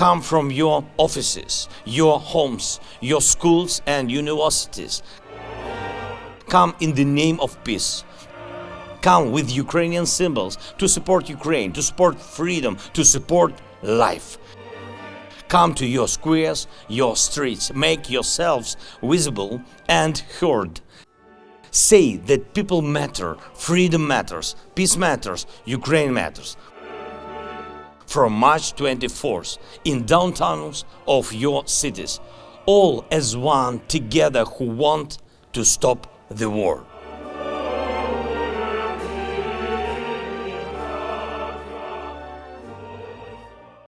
Come from your offices, your homes, your schools and universities. Come in the name of peace. Come with Ukrainian symbols to support Ukraine, to support freedom, to support life. Come to your squares, your streets, make yourselves visible and heard. Say that people matter, freedom matters, peace matters, Ukraine matters. From March 24th, in downtowns of your cities, all as one together who want to stop the war.